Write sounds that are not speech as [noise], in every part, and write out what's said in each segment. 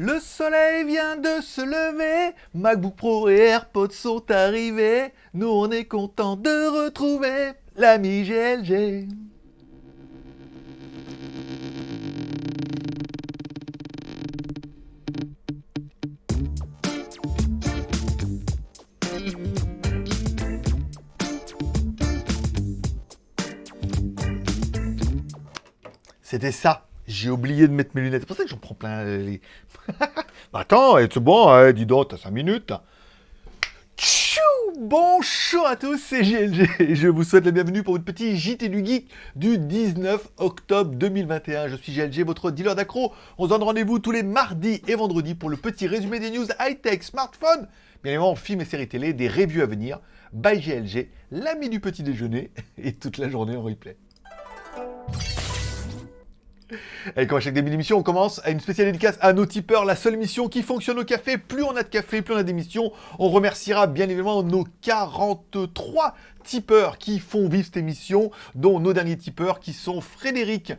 Le soleil vient de se lever, MacBook Pro et AirPods sont arrivés. Nous on est content de retrouver l'ami GLG. C'était ça. J'ai oublié de mettre mes lunettes. C'est pour ça que j'en prends plein les... [laughs] Attends, c'est bon, hein, dis donc, t'as 5 minutes. Tchou Bonjour à tous, c'est GLG je vous souhaite la bienvenue pour votre petit JT du Geek du 19 octobre 2021. Je suis GLG, votre dealer d'accro. On se donne rendez-vous tous les mardis et vendredis pour le petit résumé des news high-tech, smartphone, bien évidemment films et séries télé, des reviews à venir, by GLG, l'ami du petit déjeuner [laughs] et toute la journée en replay. Allez, comme à chaque début d'émission, on commence à une spéciale dédicace à nos tipeurs, la seule émission qui fonctionne au café. Plus on a de café, plus on a d'émissions. On remerciera bien évidemment nos 43 tipeurs qui font vivre cette émission, dont nos derniers tipeurs qui sont Frédéric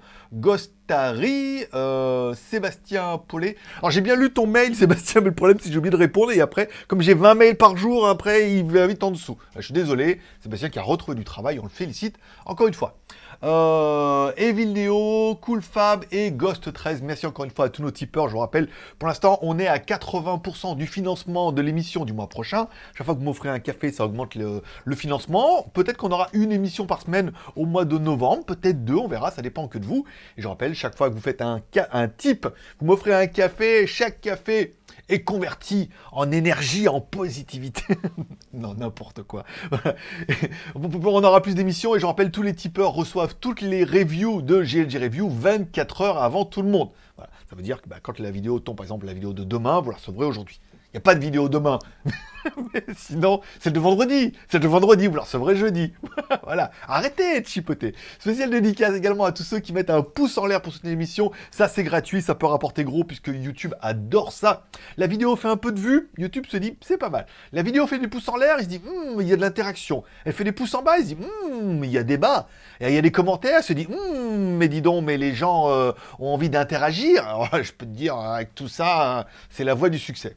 Gostari, euh, Sébastien Paulet. Alors j'ai bien lu ton mail [laughs] Sébastien, mais le problème c'est que j'ai oublié de répondre et après, comme j'ai 20 mails par jour, après il va vite en dessous. Je suis désolé, Sébastien qui a retrouvé du travail, on le félicite encore une fois. Euh, Evil Neo, Cool Fab et Ghost 13. Merci encore une fois à tous nos tipeurs. Je vous rappelle, pour l'instant, on est à 80% du financement de l'émission du mois prochain. Chaque fois que vous m'offrez un café, ça augmente le, financement. Peut-être qu'on aura une émission par semaine au mois de novembre, peut-être deux, on verra, ça dépend que de vous. Et je rappelle, chaque fois que vous faites un, un type, vous m'offrez un café, chaque café est converti en énergie, en positivité. [laughs] non, n'importe quoi. [laughs] On aura plus d'émissions et je rappelle, tous les tipeurs reçoivent toutes les reviews de GLG Review 24 heures avant tout le monde. Ça veut dire que bah, quand la vidéo tombe, par exemple la vidéo de demain, vous la recevrez aujourd'hui. Il n'y a pas de vidéo demain. [laughs] Sinon, c'est de vendredi. C'est de vendredi, vous la recevrez jeudi. [laughs] voilà. Arrêtez de chipoter. Spécial dédicace également à tous ceux qui mettent un pouce en l'air pour soutenir l'émission. Ça, c'est gratuit. Ça peut rapporter gros puisque YouTube adore ça. La vidéo fait un peu de vues. YouTube se dit, c'est pas mal. La vidéo fait des pouces en l'air. Il se dit, hmm, il y a de l'interaction. Elle fait des pouces en bas. Il se dit, hmm, il y a débat. Et il y a des commentaires. Il se dit, hmm, mais dis donc, mais les gens euh, ont envie d'interagir. [laughs] Je peux te dire, avec tout ça, hein, c'est la voie du succès.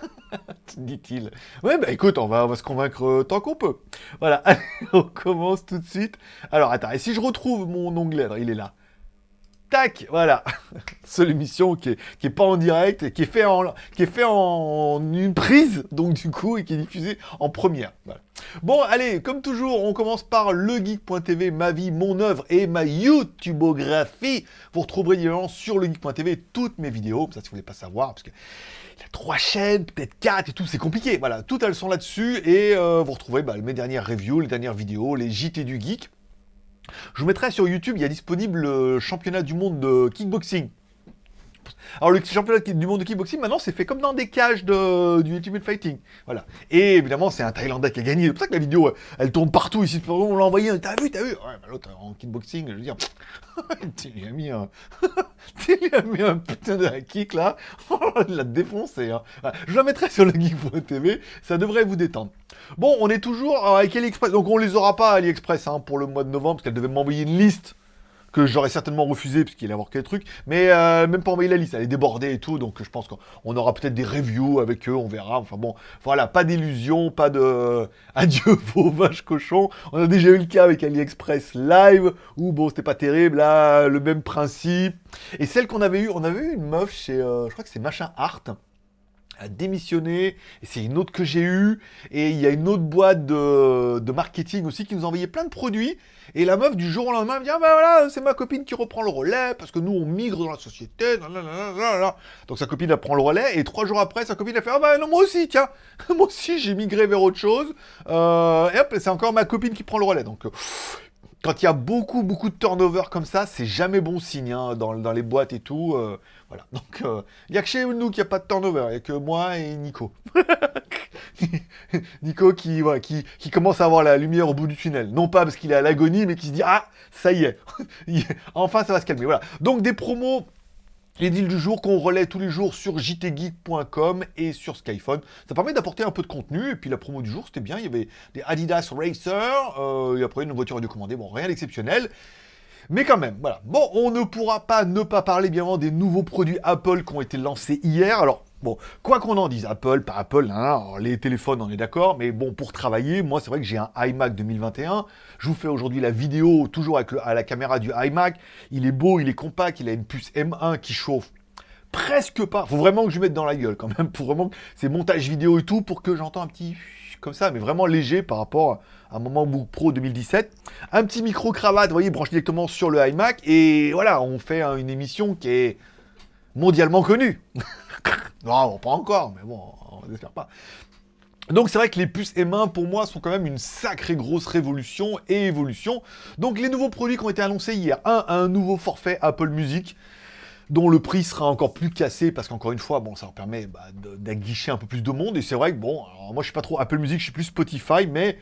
[laughs] dit-il. Ouais, bah écoute, on va, on va se convaincre euh, tant qu'on peut. Voilà, [laughs] on commence tout de suite. Alors, attends, et si je retrouve mon onglet, il est là. Tac, voilà. [laughs] Seule émission qui est, pas en direct et qui est fait en, qui est fait en une prise, donc du coup, et qui est diffusée en première. Bon, allez, comme toujours, on commence par legeek.tv, ma vie, mon œuvre et ma YouTubeographie. Vous retrouverez sur legeek.tv toutes mes vidéos, ça si vous voulez pas savoir, parce que il y a trois chaînes, peut-être quatre et tout, c'est compliqué. Voilà, toutes elles sont là-dessus et euh, vous retrouverez bah, mes dernières reviews, les dernières vidéos, les JT du geek. Je vous mettrai sur YouTube, il y a disponible le championnat du monde de kickboxing. Alors le championnat du monde de kickboxing, maintenant, c'est fait comme dans des cages de, du Ultimate Fighting. Voilà. Et évidemment, c'est un Thaïlandais qui a gagné. C'est pour ça que la vidéo, elle tourne partout ici. On l'a envoyé, t'as vu, t'as vu? Ouais, l'autre, en kickboxing, je veux dire, tu lui as mis un... tu lui as mis un putain de kick, là. [laughs] L'a défoncé. Hein. Je la mettrai sur le Geek.tv, ça devrait vous détendre. Bon, on est toujours avec AliExpress. Donc on les aura pas AliExpress hein, pour le mois de novembre, parce qu'elle devait m'envoyer une liste j'aurais certainement refusé parce qu'il allait avoir quelques trucs, mais euh, même pas envoyer la liste, elle est débordée et tout, donc je pense qu'on aura peut-être des reviews avec eux, on verra, enfin bon, voilà, pas d'illusion, pas de [laughs] adieu vos vaches cochons, on a déjà eu le cas avec AliExpress Live, où bon, c'était pas terrible, là, le même principe, et celle qu'on avait eu, on avait eu une meuf chez, euh, je crois que c'est Machin Art, a démissionné, et c'est une autre que j'ai eue, et il y a une autre boîte de, marketing aussi qui nous envoyait plein de produits, et la meuf du jour au lendemain me dit, ah ben voilà, c'est ma copine qui reprend le relais, parce que nous on migre dans la société, donc sa copine elle prend le relais, et trois jours après, sa copine a fait, ah ben non, moi aussi, tiens, [laughs] moi aussi j'ai migré vers autre chose, euh, et hop, c'est encore ma copine qui prend le relais, donc quand il y a beaucoup, beaucoup de turnover comme ça, c'est jamais bon signe hein, dans, les boîtes et tout. Euh, voilà. Donc, euh, il n'y a que chez nous qu'il n'y a pas de turnover. Il n'y a que moi et Nico. [laughs] Nico qui, qui, qui, commence à avoir la lumière au bout du tunnel. Non pas parce qu'il est à l'agonie, mais qui se dit Ah, ça y est. [laughs] enfin, ça va se calmer. Voilà. Donc, des promos les deals du jour qu'on relaie tous les jours sur jtgeek.com et sur Skyphone. Ça permet d'apporter un peu de contenu. Et puis la promo du jour, c'était bien. Il y avait des Adidas Racer. Euh, et après, une voiture radiocommandée. Bon, rien d'exceptionnel. Mais quand même, voilà. Bon, on ne pourra pas ne pas parler, bien évidemment, des nouveaux produits Apple qui ont été lancés hier. Alors, Bon, quoi qu'on en dise, Apple, pas Apple, hein, les téléphones, on est d'accord, mais bon, pour travailler, moi, c'est vrai que j'ai un iMac 2021. Je vous fais aujourd'hui la vidéo, toujours avec à la caméra du iMac. Il est beau, il est compact, il a une puce M1 qui chauffe presque pas. Faut vraiment que je mette dans la gueule, quand même, [laughs] pour vraiment... C'est montage vidéo et tout, pour que j'entends un petit... comme ça, mais vraiment léger par rapport un moment Book Pro 2017. Un petit micro-cravate, vous voyez, branché directement sur le iMac, et voilà, on fait une émission qui est mondialement connue. [laughs] non, pas encore, mais bon, on n'espère pas. Donc c'est vrai que les puces M1 pour moi sont quand même une sacrée grosse révolution et évolution. Donc les nouveaux produits qui ont été annoncés hier, un, un nouveau forfait Apple Music dont le prix sera encore plus cassé parce qu'encore une fois, bon, ça leur permet bah, d'aguicher un peu plus de monde. Et c'est vrai que bon, moi je suis pas trop Apple Music, je suis plus Spotify, mais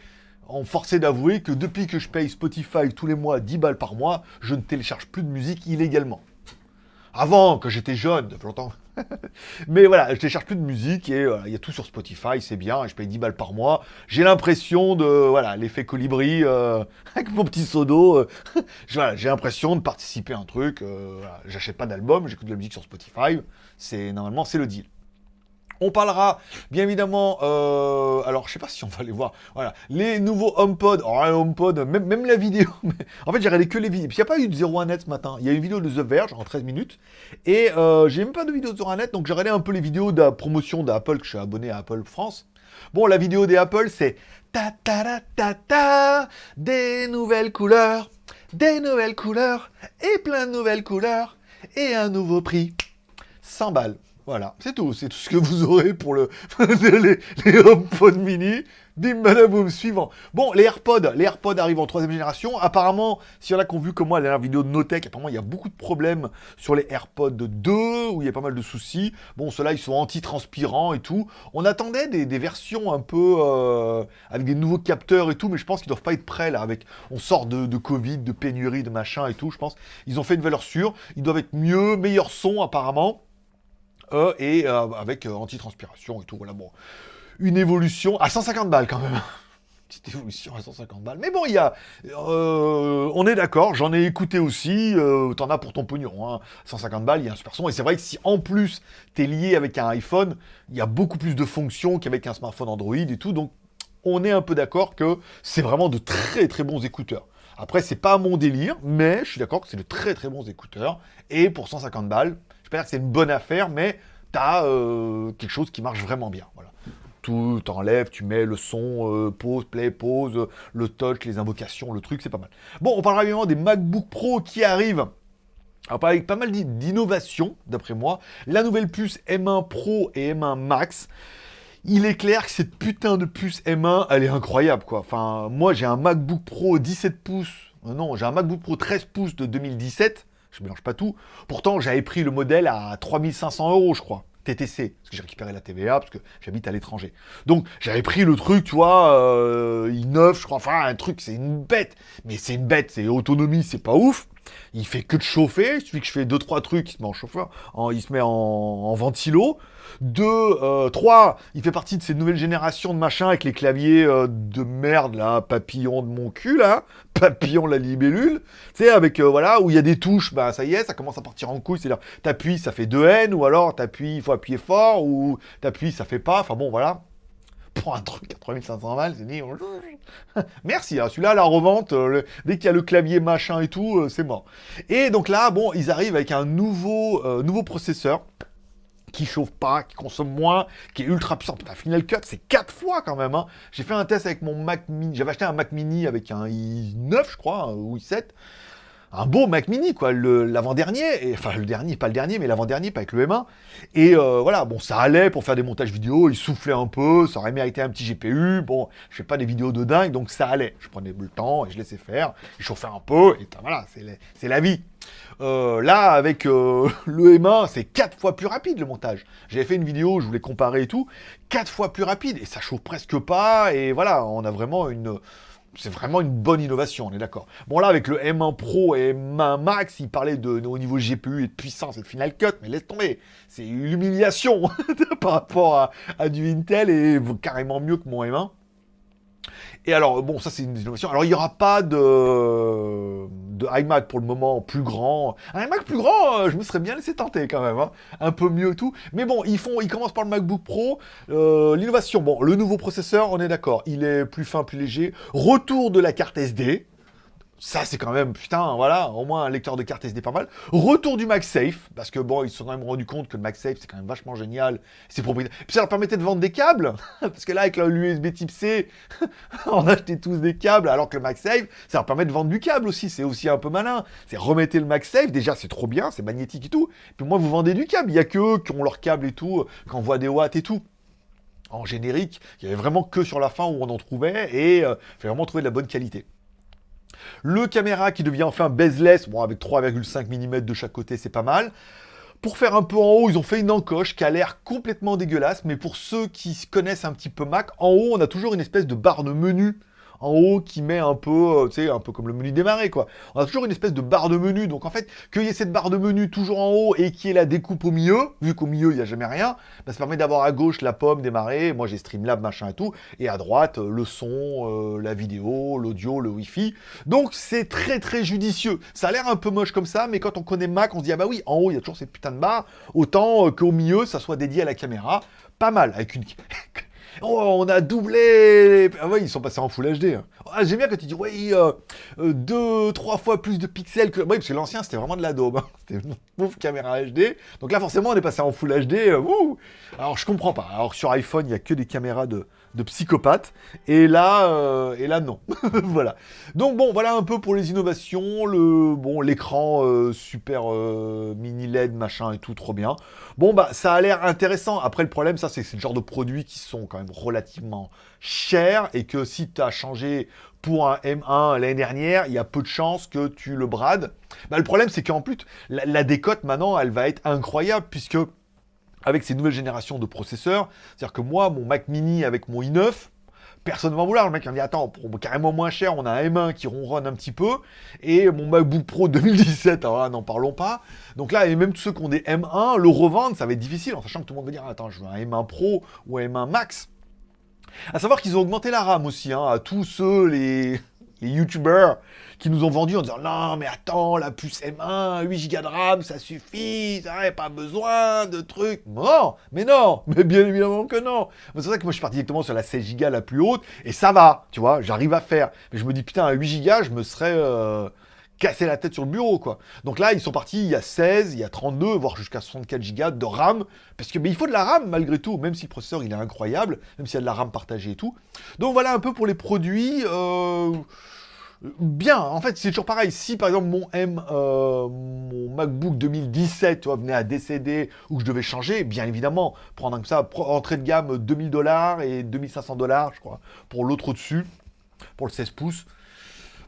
on forçait d'avouer que depuis que je paye Spotify tous les mois 10 balles par mois, je ne télécharge plus de musique illégalement. Avant, quand j'étais jeune, depuis longtemps. [laughs] Mais voilà, je télécharge plus de musique et euh, il y a tout sur Spotify, c'est bien, je paye 10 balles par mois. J'ai l'impression de, voilà, l'effet colibri, euh, [laughs] avec mon petit sodo, euh, [laughs] j'ai l'impression de participer à un truc. J'achète pas d'album, j'écoute de la musique sur Spotify. C'est Normalement, c'est le deal. On parlera, bien évidemment, euh, alors je sais pas si on va les voir, voilà, les nouveaux HomePod, oh, HomePod, même, la vidéo, [laughs] en fait j'ai regardé que les vidéos, puis il n'y a pas eu de 01net ce matin, il y a une vidéo de The Verge en 13 minutes, et euh, j'ai même pas de vidéo de 01net, donc j'ai regardé un peu les vidéos de la promotion d'Apple, que je suis abonné à Apple France. Bon, la vidéo des Apple, c'est ta ta ta ta ta, des nouvelles couleurs, des nouvelles couleurs, et plein de nouvelles couleurs, et un nouveau prix, 100 balles. Voilà, c'est tout. C'est tout ce que vous aurez pour le [laughs] les, les HomePod mini. Bim, badaboum, suivant. Bon, les AirPods, les AirPods arrivent en troisième génération. Apparemment, s'il y en a qui ont vu comme moi la dernière vidéo de Notech, apparemment, il y a beaucoup de problèmes sur les AirPods 2, où il y a pas mal de soucis. Bon, ceux-là, ils sont anti-transpirants et tout. On attendait des, versions un peu euh, avec des nouveaux capteurs et tout, mais je pense qu'ils doivent pas être prêts, là, avec... On sort de, de Covid, de pénurie, de machin et tout, je pense. Ils ont fait une valeur sûre. Ils doivent être mieux, meilleur son, apparemment. Euh, et euh, avec euh, anti-transpiration et tout, voilà, bon. Une évolution à 150 balles quand même. [laughs] Petite évolution à 150 balles. Mais bon, il y a... on est d'accord, j'en ai écouté aussi, t'en as pour ton pognon, hein. 150 balles, il y a un super son, et c'est vrai que si en plus t'es lié avec un iPhone, il y a beaucoup plus de fonctions qu'avec un smartphone Android et tout, donc on est un peu d'accord que c'est vraiment de très très bons écouteurs. Après, c'est pas mon délire, mais je suis d'accord que c'est de très très bons écouteurs, et pour 150 balles, je que c'est une bonne affaire, mais tu as euh, quelque chose qui marche vraiment bien. Voilà. Tout t'enlèves, tu mets le son, euh, pause, play, pause, le touch, les invocations, le truc, c'est pas mal. Bon, on parlera évidemment des MacBook Pro qui arrivent. Avec pas mal d'innovations, d'après moi. La nouvelle puce M1 Pro et M1 Max. Il est clair que cette putain de puce M1, elle est incroyable, quoi. Enfin, moi, j'ai un MacBook Pro 17 pouces. Euh, non, j'ai un MacBook Pro 13 pouces de 2017 je mélange pas tout. Pourtant, j'avais pris le modèle à 3500 euros, je crois. TTC, parce que j'ai récupéré la TVA, parce que j'habite à l'étranger. Donc, j'avais pris le truc, tu vois, euh, i9, je crois, enfin, un truc, c'est une bête. Mais c'est une bête, c'est autonomie, c'est pas ouf. Il fait que de chauffer, il suffit que je fais 2-3 trucs, il se met en chauffeur, il se met en, ventilo. 2, euh, 3, il fait partie de ces nouvelles générations de machins avec les claviers euh, de merde, là, papillon de mon cul, là, [laughs] papillon la libellule, tu sais, avec, euh, voilà, où il y a des touches, bah ça y est, ça commence à partir en couille, c'est-à-dire, t'appuies, ça fait 2 N, ou alors t'appuies, il faut appuyer fort, ou t'appuies, ça fait pas, enfin bon, voilà pour un truc à 3500 balles, c'est dit... [laughs] Merci, hein, celui-là, la revente, euh, dès qu'il y a le clavier machin et tout, euh, c'est mort. Et donc là, bon, ils arrivent avec un nouveau, euh, nouveau processeur qui chauffe pas, qui consomme moins, qui est ultra puissant. Putain, Final Cut, c'est 4 fois quand même. Hein. J'ai fait un test avec mon Mac Mini. J'avais acheté un Mac Mini avec un i9, je crois, ou i7 un beau Mac Mini, quoi, l'avant-dernier, enfin le dernier, pas le dernier, mais l'avant-dernier, pas avec le M1. Et euh, voilà, bon, ça allait pour faire des montages vidéo, il soufflait un peu, ça aurait mérité un petit GPU, bon, je fais pas des vidéos de dingue, donc ça allait. Je prenais le temps et je laissais faire, il chauffait un peu, et voilà, c'est la vie. Euh, là, avec euh, [laughs] le M1, c'est 4 fois plus rapide le montage. J'avais fait une vidéo, je voulais comparer et tout, 4 fois plus rapide, et ça chauffe presque pas, et voilà, on a vraiment une c'est vraiment une bonne innovation, on est d'accord. Bon là, avec le M1 Pro et M1 Max, il parlait de, au niveau GPU et de puissance et de Final Cut, mais laisse tomber, c'est une humiliation [laughs] par rapport à, du Intel et carrément mieux que mon M1. Et alors, bon, ça c'est une innovation. Alors, il n'y aura pas de, de iMac pour le moment plus grand. Un iMac plus grand, euh, je me serais bien laissé tenter quand même. Hein. Un peu mieux tout. Mais bon, ils, font, ils commencent par le MacBook Pro. Euh, l'innovation, bon, le nouveau processeur, on est d'accord. Il est plus fin, plus léger. Retour de la carte SD. Ça, c'est quand même, putain, voilà, au moins un lecteur de carte SD pas mal. Retour du MagSafe, parce que bon, ils se sont quand même rendus compte que le MagSafe, c'est quand même vachement génial. C'est propriétaire. Puis ça leur permettait de vendre des câbles, [laughs] parce que là, avec l'USB type C, [laughs] on achetait tous des câbles, alors que le MagSafe, ça leur permet de vendre du câble aussi. C'est aussi un peu malin. C'est remettez le MagSafe, déjà, c'est trop bien, c'est magnétique et tout. Puis moi, vous vendez du câble. Il y a que eux qui ont leur câble et tout, qui envoient des watts et tout en générique, il y avait vraiment que sur la fin où on en trouvait, et euh, il fallait vraiment trouver de la bonne qualité. Le caméra qui devient enfin bezeless, bon avec 3,5 mm de chaque côté c'est pas mal. Pour faire un peu en haut, ils ont fait une encoche qui a l'air complètement dégueulasse, mais pour ceux qui connaissent un petit peu Mac, en haut on a toujours une espèce de barre de menu en haut qui met un peu, euh, tu sais, un peu comme le menu démarrer, quoi. On a toujours une espèce de barre de menu, donc en fait, qu'il y ait cette barre de menu toujours en haut et qu'il y ait la découpe au milieu, vu qu'au milieu, il n'y a jamais rien, bah, ça permet d'avoir à gauche la pomme démarrer, moi j'ai Streamlab, machin et tout, et à droite, euh, le son, euh, la vidéo, l'audio, le Wi-Fi. Donc c'est très très judicieux. Ça a l'air un peu moche comme ça, mais quand on connaît Mac, on se dit, ah bah oui, en haut, il y a toujours cette putain de barre, autant qu'au milieu, ça soit dédié à la caméra. Pas mal, avec une... [laughs] Oh, on a doublé Ah ouais, ils sont passés en Full HD. Hein. Ah, J'aime bien quand tu dis, oui, euh, euh, deux, trois fois plus de pixels que... Oui, parce que l'ancien, c'était vraiment de la daube. Hein. [laughs] C'était une pauvre caméra HD. Donc là, forcément, on est passé en Full HD. Euh, Alors, je comprends pas. Alors, sur iPhone, il n'y a que des caméras de, de psychopathe. Et là, euh, et là non. [laughs] voilà. Donc bon, voilà un peu pour les innovations. Le bon, l'écran euh, super euh, mini LED, machin et tout, trop bien. Bon bah, ça a l'air intéressant. Après, le problème, ça, c'est ce genre de produits qui sont quand même relativement chers et que si tu as changé pour un M1 l'année dernière, il y a peu de chances que tu le brades. Bah, le problème, c'est qu'en plus, la décote maintenant, elle va être incroyable puisque avec ces nouvelles générations de processeurs. C'est-à-dire que moi, mon Mac mini avec mon i9, personne ne va vouloir. Le mec il me dit attends, pour carrément moins cher, on a un M1 qui ronronne un petit peu, et mon MacBook Pro [laughs] 2017, alors là, n'en parlons pas. Donc là, et même tous ceux qui ont des M1, le revendre, ça va être difficile, en sachant que tout le monde va dire attends, je veux un M1 Pro ou un M1 Max. À savoir qu'ils ont augmenté la RAM aussi, hein, à tous ceux, les les qui nous ont vendu en disant non mais attends la puce M1 8 Go de RAM ça suffit ça pas besoin de trucs non mais non [laughs] mais bien évidemment que non c'est pour ça que moi je suis parti directement sur la 16 Go la plus haute et ça va tu vois j'arrive à faire mais je me dis putain à 8 Go je me serais euh, cassé la tête sur le bureau, quoi. Donc là, ils sont partis, il y a 16, il y a 32, voire jusqu'à 64 Go de RAM, parce que mais il faut de la RAM malgré tout, même si le processeur il est incroyable, même s'il y a de la RAM partagée et tout. Donc voilà un peu pour les produits. Euh, bien, en fait, c'est toujours pareil. Si par exemple mon M, euh, mon MacBook 2017, tu vois, venait à décéder ou que je devais changer, bien évidemment, prendre comme ça, entrée de gamme 2000 dollars et 2500 dollars, je crois, pour l'autre au-dessus, pour le 16 pouces.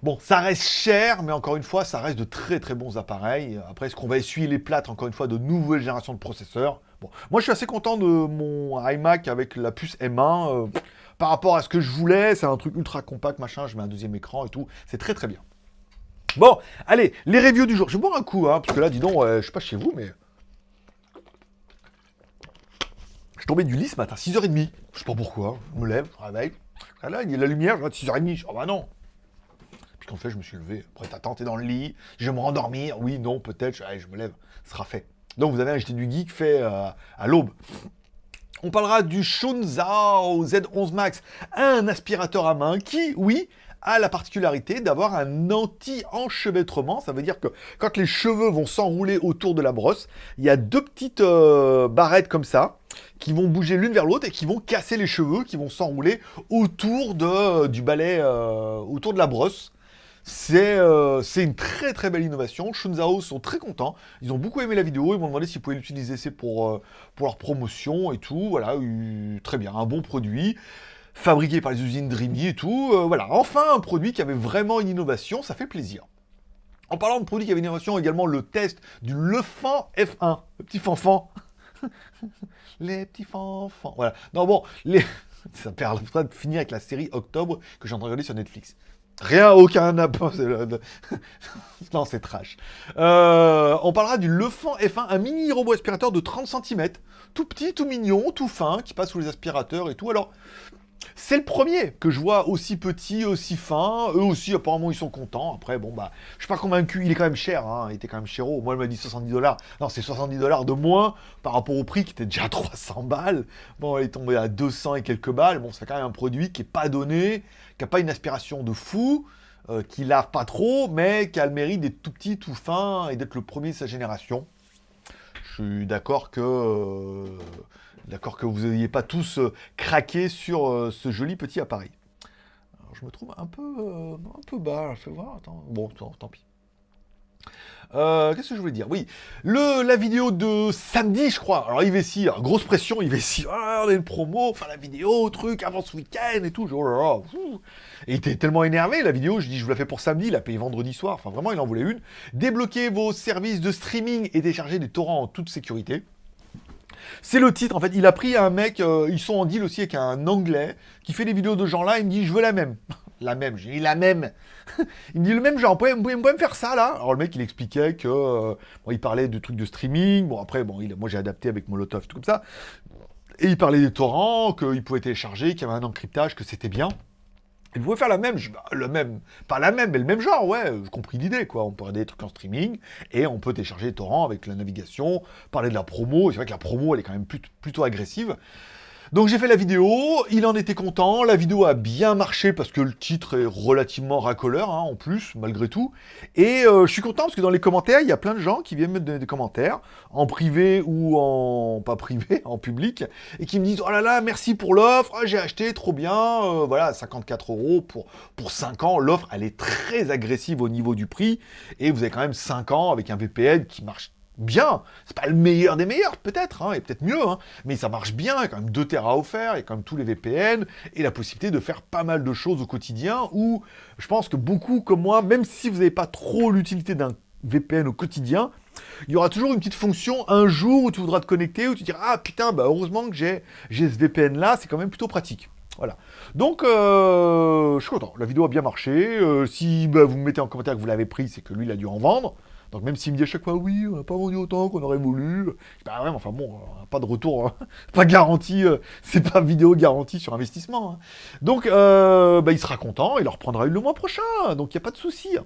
Bon, ça reste cher, mais encore une fois, ça reste de très très bons appareils. Après, est-ce qu'on va essuyer les plâtres, encore une fois, de nouvelles générations de processeurs? Bon, moi je suis assez content de mon iMac avec la puce M1. Euh, par rapport à ce que je voulais, c'est un truc ultra compact, machin, je mets un deuxième écran et tout. C'est très très bien. Bon, allez, les reviews du jour. Je vais boire un coup, hein, parce que là, dis donc, je suis pas chez vous, mais... Je suis tombé du lit ce matin, 6h30. Je sais pas pourquoi, je me lève, je réveille. Là, il y a la lumière, je vois 6h30. Je oh bah non, en fait, je me suis levé. Après, t'as tenté dans le lit. Je vais me rendormir. Oui, non, peut-être. Je, me lève. Ce sera fait. Donc, vous avez acheté du geek fait euh, à l'aube. On parlera du Shunzao Z11 Max, un aspirateur à main qui, oui, a la particularité d'avoir un anti-enchevêtrement. Ça veut dire que quand les cheveux vont s'enrouler autour de la brosse, il y a deux petites euh, barrettes comme ça qui vont bouger l'une vers l'autre et qui vont casser les cheveux, qui vont s'enrouler autour de, du balai, euh, autour de la brosse. Euh, c'est une très très belle innovation. Shunzao sont très contents. Ils ont beaucoup aimé la vidéo. Ils m'ont demandé s'ils pouvaient l'utiliser pour, euh, pour leur promotion et tout. Voilà, très bien. Un bon produit fabriqué par les usines Dreamy et tout. Euh, voilà, enfin un produit qui avait vraiment une innovation. Ça fait plaisir. En parlant de produits qui avaient une innovation, également le test du Lefan F1. Le petit fanfan. [laughs] les petits fanfans. Voilà. Non, bon, les... [laughs] ça permettra de finir avec la série Octobre que j'ai en train de regarder sur Netflix. Rien, aucun [laughs] [laughs] non, c'est trash. Euh, on parlera du Lefan F1, un mini robot aspirateur de 30 cm. Tout petit, tout mignon, tout fin, qui passe sous les aspirateurs et tout. Alors, C'est le premier que je vois aussi petit, aussi fin. Eux aussi, apparemment, ils sont contents. Après, bon, bah, je suis pas convaincu. Il est quand même cher, hein. Il était quand même cher. Moi, il m'a dit 70 dollars. Non, c'est 70 dollars de moins par rapport au prix qui était déjà 300 balles. Bon, il est tombé à 200 et quelques balles. Bon, c'est quand même un produit qui est pas donné, qui a pas une aspiration de fou, euh, qui lave pas trop, mais qui a le mérite d'être tout petit, tout fin et d'être le premier de sa génération. Je suis d'accord que... Euh, que vous n'ayez pas tous euh, craqué sur ce joli petit appareil. Je me trouve un peu, un peu bas, fais voir, attends. Bon, tant, pis. Qu'est-ce que je voulais dire? Oui, le, la vidéo de samedi, je crois. Alors, Ivessi, grosse pression, Ivessi. Ah, on a une promo, enfin la vidéo, truc, avant ce week-end et tout. Oh et il était tellement énervé, la vidéo, je dis, je vous la fais pour samedi, il a payé vendredi soir. Enfin, vraiment, il en voulait une. Débloquez vos services de streaming et télécharger des torrents en toute sécurité. C'est le titre, en fait. Il a pris un mec, euh, ils sont en deal aussi avec un anglais, qui fait des vidéos de gens là, il me dit, je veux la même. [laughs] la même, j'ai dit la même. [laughs] il me dit le même genre, vous pouvez, me faire ça là Alors le mec, il expliquait que, euh, bon, il parlait de trucs de streaming, bon après, bon, il, moi j'ai adapté avec Molotov, tout comme ça. Et il parlait des torrents, qu'il pouvait télécharger, qu'il y avait un encryptage, que c'était bien. Vous pouvez faire la même, le même, pas la même, mais le même genre, ouais, j'ai compris l'idée, quoi. On peut regarder des trucs en streaming, et on peut télécharger les torrents avec la navigation, parler de la promo, c'est vrai que la promo, elle est quand même plutôt agressive. Donc j'ai fait la vidéo, il en était content, la vidéo a bien marché parce que le titre est relativement racoleur hein, en plus, malgré tout. Et euh, je suis content parce que dans les commentaires, il y a plein de gens qui viennent me donner des commentaires, en privé ou en... pas privé, [laughs] en public, et qui me disent « Oh là là, merci pour l'offre, ah, j'ai acheté, trop bien, euh, voilà, 54 euros pour, pour 5 ans. » L'offre, elle est très agressive au niveau du prix, et vous avez quand même 5 ans avec un VPN qui marche bien. C'est pas le meilleur des meilleurs, peut-être, hein, et peut-être mieux, hein, mais ça marche bien, il y a quand même 2 Tera offerts, il y a quand même tous les VPN, et la possibilité de faire pas mal de choses au quotidien, où je pense que beaucoup comme moi, même si vous n'avez pas trop l'utilité d'un VPN au quotidien, il y aura toujours une petite fonction un jour où tu voudras te connecter, où tu diras « Ah putain, bah heureusement que j'ai ce VPN-là, c'est quand même plutôt pratique. » Voilà. Donc, euh, je suis content. La vidéo a bien marché. Euh, si bah, vous me mettez en commentaire que vous l'avez pris, c'est que lui, il a dû en vendre. Donc même s'il me dit à chaque fois, oui, on n'a pas vendu autant qu'on aurait voulu, bah ouais, enfin bon, pas de retour, hein. [laughs] pas garanti, euh, c'est pas vidéo garantie sur investissement. Hein. Donc euh, bah, il sera content, il en reprendra une le mois prochain, donc il n'y a pas de souci.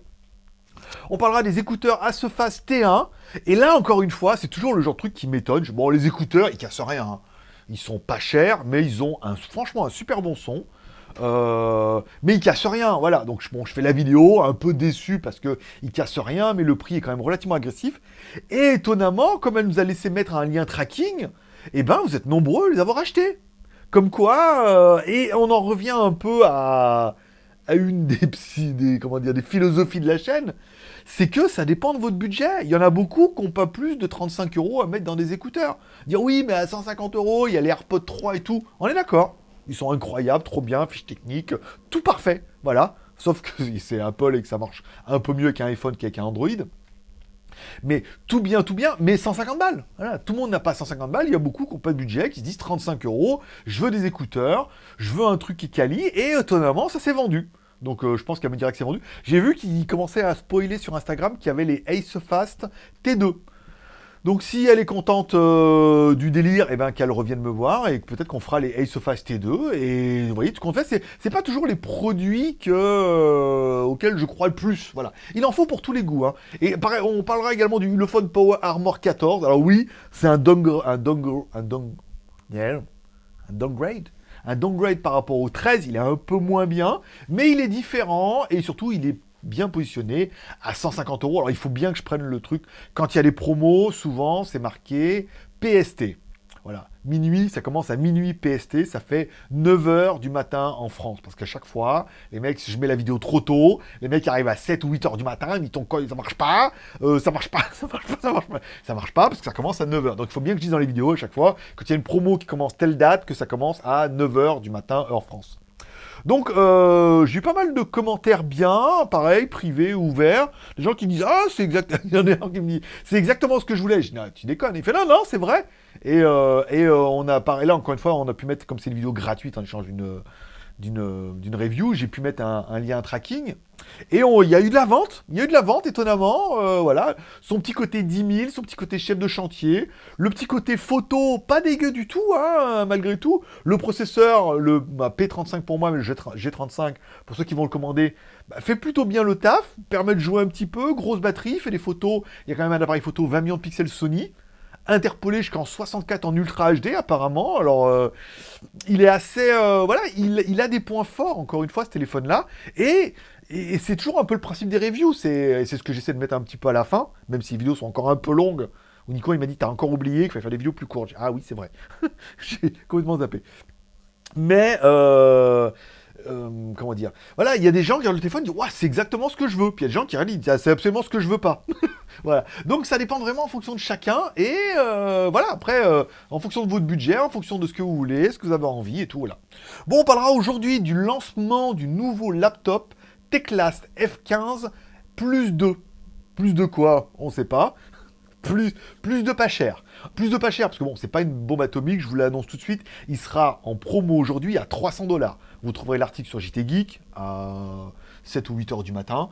On parlera des écouteurs Asephas T1, et là encore une fois, c'est toujours le genre de truc qui m'étonne. Bon, les écouteurs, ils cassent rien, hein. ils sont pas chers, mais ils ont franchement un super bon son. Euh, mais il casse rien, voilà. Donc je fais la vidéo, un peu déçu parce que il casse rien, mais le prix est quand même relativement agressif. Et étonnamment, comme elle nous a laissé mettre un lien tracking, eh ben vous êtes nombreux à les avoir achetés. Comme quoi, euh, et on en revient un peu à, une [laughs] des, des, comment dire, des philosophies de la chaîne, c'est que ça dépend de votre budget. Il y en a beaucoup qui n'ont pas plus de 35 euros à mettre dans des écouteurs. Dire oui, mais à 150 euros, il y a les AirPods 3 et tout. On est d'accord. Ils sont incroyables, trop bien, fiche technique, tout parfait, voilà. Sauf que [laughs] c'est Apple et que ça marche un peu mieux qu'un iPhone qu'avec un Android. Mais tout bien, tout bien, mais 150 balles. Voilà, tout le monde n'a pas 150 balles, il y a beaucoup qui n'ont pas de budget, qui se disent 35 euros, je veux des écouteurs, je veux un truc qui quali, et étonnamment, ça s'est vendu. Donc euh, je pense qu'elle me dirait que c'est vendu. J'ai vu qu'il commençait à spoiler sur Instagram qu'il y avait les Ace Fast T2. Donc si elle est contente euh, du délire, eh ben qu'elle revienne me voir et peut-être qu'on fera les Ace of Ice T2. Et vous voyez, tout qu'on fait, c'est pas toujours les produits euh, auxquels je crois le plus. Voilà. Il en faut pour tous les goûts. Hein. Et pareil, on parlera également du Ulefone Power Armor 14. Alors oui, c'est un downgrade, un un, un downgrade un downgrade par rapport au 13, il est un peu moins bien, mais il est différent et surtout il est bien positionné à 150 euros. Alors il faut bien que je prenne le truc. Quand il y a des promos, souvent c'est marqué PST. Voilà, minuit, ça commence à minuit PST, ça fait 9h du matin en France. Parce qu'à chaque fois, les mecs, si je mets la vidéo trop tôt, les mecs arrivent à 7 ou 8h du matin, ils ton ça marche pas, euh, ça marche pas, [laughs] ça marche pas, ça marche pas, ça marche pas, parce que ça commence à 9h. Donc il faut bien que je dise dans les vidéos à chaque fois, quand il y a une promo qui commence telle date, que ça commence à 9h du matin, heure France. Donc, euh, j'ai eu pas mal de commentaires bien, pareil, privés, ouverts. Des gens qui disent « Ah, c'est exact... [laughs] Il y en a un qui me dit « C'est exactement ce que je voulais. » Je dis ah, Tu déconnes. Il fait « Non, non, c'est vrai. » Et, euh, et euh, on a, pareil, là, encore une fois, on a pu mettre, comme c'est une vidéo gratuite, en échange d'une d'une review, j'ai pu mettre un, lien tracking. Et il y a eu de la vente, il y a eu de la vente, étonnamment, euh, voilà. Son petit côté 10 000, son petit côté chef de chantier, le petit côté photo, pas dégueu du tout, hein, malgré tout. Le processeur, le bah, P35 pour moi, mais le G35, pour ceux qui vont le commander, bah, fait plutôt bien le taf, permet de jouer un petit peu, grosse batterie, fait des photos, il y a quand même un appareil photo 20 millions de pixels Sony, interpolé jusqu'en 64 en Ultra HD apparemment. Alors, euh, il est assez... Euh, voilà, il, il, a des points forts, encore une fois, ce téléphone-là. Et et, c'est toujours un peu le principe des reviews, c'est ce que j'essaie de mettre un petit peu à la fin, même si les vidéos sont encore un peu longues. Où Nico il m'a dit t'as encore oublié qu'il fallait faire des vidéos plus courtes. Ah oui c'est vrai, [laughs] j'ai complètement zappé. Mais euh, euh, comment dire Voilà, il y a des gens qui regardent le téléphone et c'est exactement ce que je veux. Puis il y a des gens qui disent c'est absolument ce que je veux pas. [laughs] voilà. Donc ça dépend vraiment en fonction de chacun et euh, voilà. Après, en fonction de votre budget, en fonction de ce que vous voulez, ce que vous avez envie et tout. Voilà. Bon, on parlera aujourd'hui du lancement du nouveau laptop Teclast F15 plus 2. Plus de quoi? On sait pas. [laughs] Plus, plus de pas cher. Plus de pas cher, parce que bon, c'est pas une bombe atomique, je vous l'annonce tout de suite. Il sera en promo aujourd'hui à 300 dollars. Vous trouverez l'article sur JT Geek à 7 ou 8 heures du matin.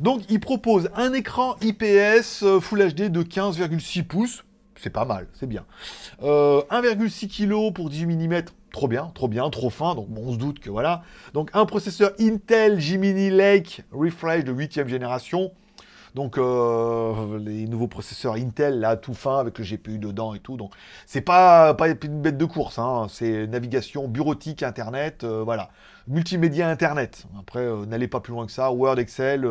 Donc, il propose un écran IPS euh, Full HD de 15,6 pouces. C'est pas mal, c'est bien. 1,6 euh, kg pour 18 mm, trop bien, trop bien, trop fin, donc on se doute que voilà. Donc un processeur Intel Gemini Lake Refresh de 8ème génération, donc euh, les nouveaux processeurs Intel là tout fin avec le GPU dedans et tout, donc c'est pas, une bête de course, hein. c'est navigation bureautique, internet, euh, voilà. Multimédia internet, après euh, n'allez pas plus loin que ça, Word, Excel,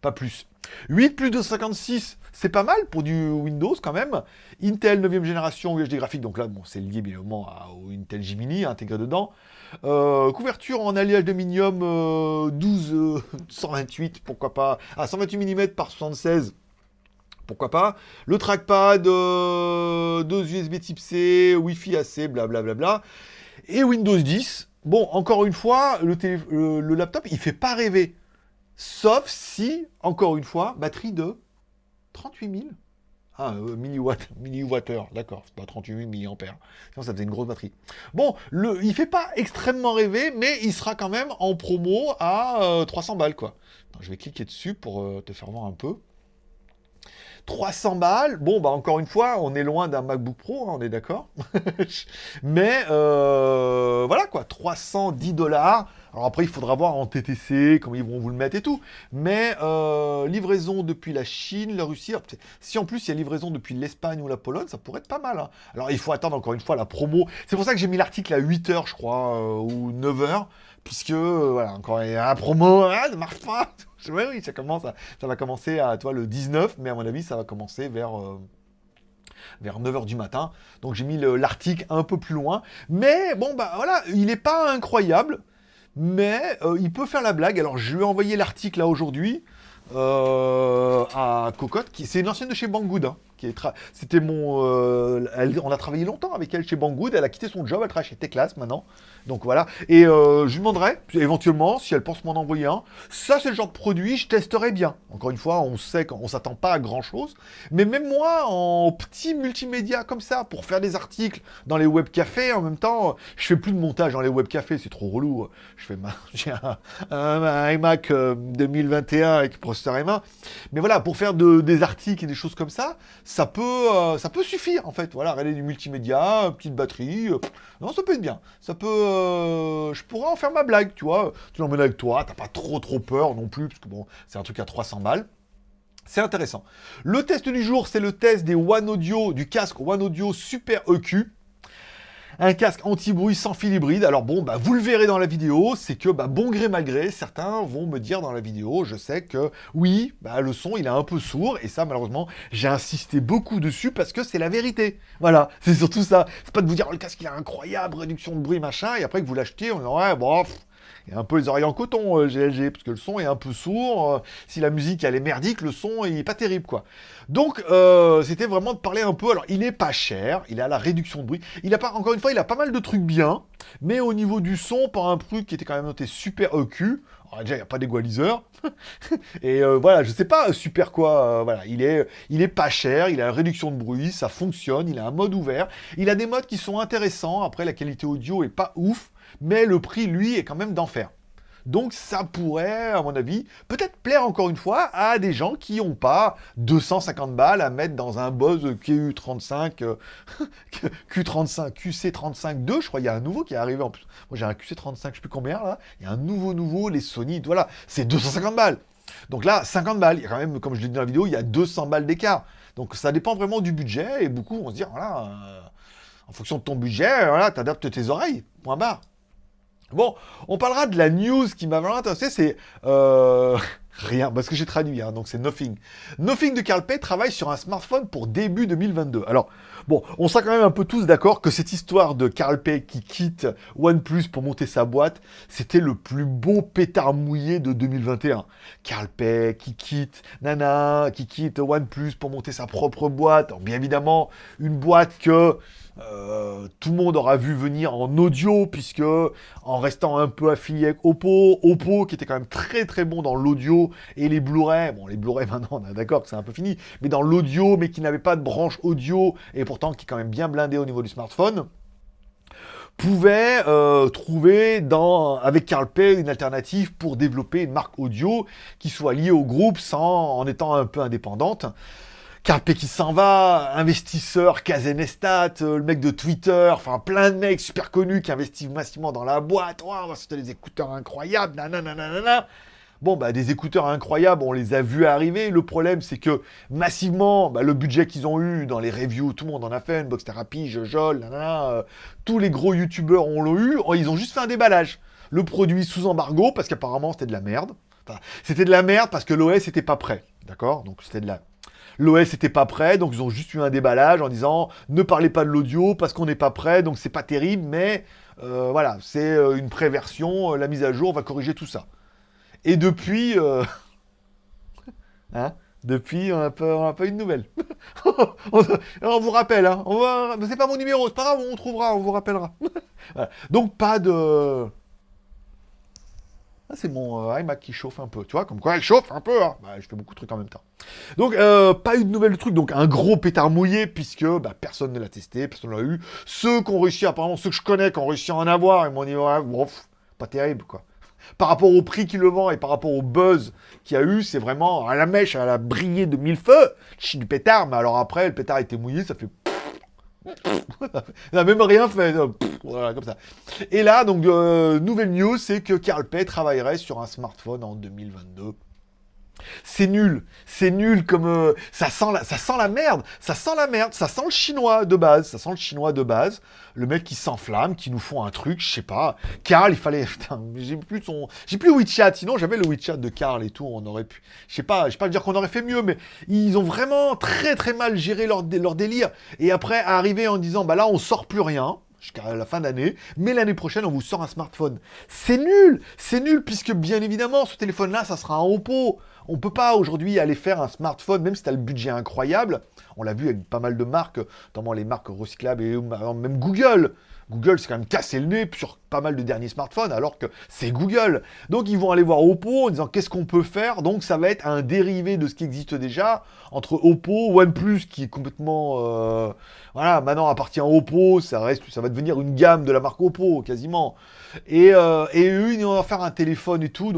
pas plus. 8 plus de 56, c'est pas mal pour du Windows quand même. Intel 9ème génération UHD graphique, donc là, c'est lié bien évidemment au Intel Gemini intégré dedans. Euh, couverture en alliage d'aluminium 12 128, [laughs] pourquoi pas. Ah, 128 mm par 76 pourquoi pas. Le trackpad, euh, deux USB type C, Wi-Fi AC, blablabla. Bla, et Windows 10. Bon, encore une fois, le, le laptop, il fait pas rêver. Sauf si, encore une fois, batterie de 38 000. Ah, euh, milliwatt, [laughs] milliwattheure, d'accord, c'est pas 38 000 milliampères. Sinon, ça faisait une grosse batterie. Bon, le, il fait pas extrêmement rêver, mais il sera quand même en promo à 300 euh, balles, quoi. je vais cliquer dessus pour euh, te faire voir un peu. 300 balles, bon, bah encore une fois, on est loin d'un MacBook Pro, hein, on est d'accord. [laughs] mais voilà, quoi, 310 dollars alors après, il faudra voir en TTC, comment ils vont vous le mettre et tout. Mais euh, livraison depuis la Chine, la Russie. Si en plus il y a livraison depuis l'Espagne ou la Pologne, ça pourrait être pas mal. Hein. Alors il faut attendre encore une fois la promo. C'est pour ça que j'ai mis l'article à 8h, je crois, euh, ou 9h. Puisque, euh, voilà, encore la promo, ah, ça marche pas. [laughs] oui, oui, ça, commence ça va commencer à toi, le 19, mais à mon avis, ça va commencer vers vers 9h du matin. Donc j'ai mis l'article un peu plus loin. Mais bon, bah voilà, il n'est pas incroyable mais euh, il peut faire la blague. Alors, je lui ai envoyé l'article là aujourd'hui euh, à Cocotte, qui c'est une ancienne de chez Banggood. Hein. C'était mon... Euh, on a travaillé longtemps avec elle chez Banggood, elle a quitté son job, elle travaille chez Teclas maintenant. Donc voilà, et euh, je lui demanderai, éventuellement, si elle pense m'en envoyer un. Ça, c'est le genre de produit, je testerai bien. Encore une fois, on sait qu'on s'attend pas à grand-chose. Mais même moi, en petit multimédia comme ça, pour faire des articles dans les web cafés, en même temps, je fais plus de montage dans les web cafés, c'est trop relou. Je fais ma... [laughs] J'ai un, iMac 2021 euh, avec processeur M1. Mais voilà, pour faire des articles et des choses comme ça, ça peut, euh, ça peut suffire en fait. Voilà, du multimédia, petite batterie, euh, non, ça peut être bien. Ça peut, euh, je pourrais en faire ma blague, tu vois. Tu l'emmènes avec toi, t'as pas trop trop peur non plus, parce que bon, c'est un truc à 300 balles. C'est intéressant. Le test du jour, c'est le test des One Audio, du casque One Audio Super EQ un casque anti-bruit sans fil hybride. Alors bon, bah, vous le verrez dans la vidéo, c'est que bah, bon gré mal gré, certains vont me dire dans la vidéo, je sais que oui, bah, le son il est un peu sourd, et ça malheureusement, j'ai insisté beaucoup dessus parce que c'est la vérité. Voilà, [laughs] c'est surtout ça. C'est pas de vous dire, oh, le casque il est incroyable, réduction de bruit, machin, et après que vous l'achetez, on dit, ouais, bon, a un peu les oreilles en coton, GLG, euh, parce que le son est un peu sourd. Euh, si la musique, elle est merdique, le son, il est pas terrible, quoi. Donc, euh, c'était vraiment de parler un peu. Alors, il est pas cher, il a la réduction de bruit. Il a encore une fois, il a pas mal de trucs bien. Mais au niveau du son, par un truc qui était quand même noté super EQ, Alors, déjà, il n'y a pas d'égaliseur. [laughs] et voilà, je sais pas super quoi. voilà, il est, il est pas cher, il a une réduction de bruit, ça fonctionne, il a un mode ouvert. Il a des modes qui sont intéressants. Après, la qualité audio est pas ouf, mais le prix, lui, est quand même d'enfer. Donc ça pourrait, à mon avis, peut-être plaire encore une fois à des gens qui n'ont pas 250 balles à mettre dans un Bose QU35, euh, [laughs] Q35, QC35-2, je crois, il y a un nouveau qui est arrivé en plus. Moi j'ai un QC35, je sais plus combien là, il y a un nouveau nouveau, les Sony, voilà, c'est 250 balles. Donc là, 50 balles, il y a quand même, comme je l'ai dit dans la vidéo, il y a 200 balles d'écart. Donc ça dépend vraiment du budget, et beaucoup vont se dire, voilà, euh, en fonction de ton budget, voilà, t'adaptes tes oreilles, point barre. Bon, on parlera de la news qui m'a vraiment intéressé, c'est euh, [laughs] rien, parce que j'ai traduit, hein, donc c'est Nothing. Nothing de Carl Pei travaille sur un smartphone pour début 2022. Alors, bon, on sera quand même un peu tous d'accord que cette histoire de Carl Pei qui quitte OnePlus pour monter sa boîte, c'était le plus beau pétard mouillé de 2021. Carl Pei qui quitte, nana, qui quitte OnePlus pour monter sa propre boîte. Alors, bien évidemment, une boîte que euh, tout le monde aura vu venir en audio, puisque en restant un peu affilié avec Oppo, Oppo qui était quand même très très bon dans l'audio et les Blu-ray, bon les Blu-ray [laughs] maintenant on est d'accord que c'est un peu fini, mais dans l'audio, mais qui n'avait pas de branche audio, et pourtant qui est quand même bien blindé au niveau du smartphone, pouvait euh, trouver avec Carl Pei une alternative pour développer une marque audio qui soit liée au groupe sans, en étant un peu indépendante. Carl Pei qui s'en va, investisseur, Kazenestat, euh, le mec de Twitter, enfin plein de mecs super connus qui investissent massivement dans la boîte. Oh, c'était des écouteurs incroyables, nanana. Bon, bah, des écouteurs incroyables, on les a vus arriver. Le problème, c'est que massivement, bah, le budget qu'ils ont eu dans les reviews, tout le monde en a fait, Unbox Therapy, Jojol, nanana, euh, tous les gros youtubeurs ont l'ont eu. Oh, ils ont juste fait un déballage. Le produit sous embargo, parce qu'apparemment c'était de la merde. C'était de la merde parce que l'OS était pas prêt. D'accord? Donc c'était de la L'OS était pas prêt, donc ils ont juste eu un déballage en disant ne parlez pas de l'audio parce qu'on n'est pas prêt, donc c'est pas terrible, mais euh, voilà, c'est euh, une préversion, euh, la mise à jour va corriger tout ça. Et depuis, [laughs] hein, depuis, on n'a pas, eu de nouvelles. [laughs] on, vous rappelle, hein, c'est pas mon numéro, c'est pas grave, on trouvera, on vous rappellera. [laughs] Donc pas de ah, c'est mon euh, iMac qui chauffe un peu, tu vois, comme quoi elle chauffe un peu, hein. bah, je fais beaucoup de trucs en même temps. Donc, euh, pas eu de nouvelles trucs, donc un gros pétard mouillé, puisque bah, personne ne l'a testé, personne ne l'a eu. Ceux qui ont réussi, apparemment, ceux que je connais, qui ont réussi à en avoir, ils m'ont dit, ouais, bon, pas terrible, quoi. [laughs] Par rapport au prix qu'il le vend et par rapport au buzz qu'il y a eu, c'est vraiment à la mèche, elle a brillé de mille feux, chi du pétard, mais alors après, le pétard était mouillé, ça fait n'a même rien fait. Voilà, comme ça. Et là, donc, euh, nouvelle news, c'est que Carl Pei travaillerait sur un smartphone en 2022. C'est nul, c'est nul comme euh, ça sent la, ça sent la merde, ça sent la merde, ça sent le chinois de base, ça sent le chinois de base, le mec qui s'enflamme, qui nous font un truc, je sais pas. Carl, il fallait, [laughs] putain, j'ai plus son, j'ai plus WeChat, sinon j'avais le WeChat de Carl et tout, on aurait pu, je sais pas, je sais pas dire qu'on aurait fait mieux, mais ils ont vraiment très très mal géré leur délire. Et après arriver en disant, bah là on sort plus rien jusqu'à la fin d'année, mais l'année prochaine, on vous sort un smartphone. C'est nul C'est nul, puisque bien évidemment, ce téléphone-là, ça sera un Oppo. On peut pas aujourd'hui aller faire un smartphone, même si tu as le budget incroyable. On l'a vu avec pas mal de marques, notamment les marques recyclables et même Google. Google s'est quand même cassé le nez sur pas mal de derniers smartphones, alors que c'est Google. Donc ils vont aller voir Oppo en disant qu'est-ce qu'on peut faire? Donc ça va être un dérivé de ce qui existe déjà entre Oppo, OnePlus qui est complètement, euh, voilà, maintenant appartient à Oppo, ça reste, ça va devenir une gamme de la marque Oppo quasiment. Et, euh, et eux ils vont faire un téléphone et tout,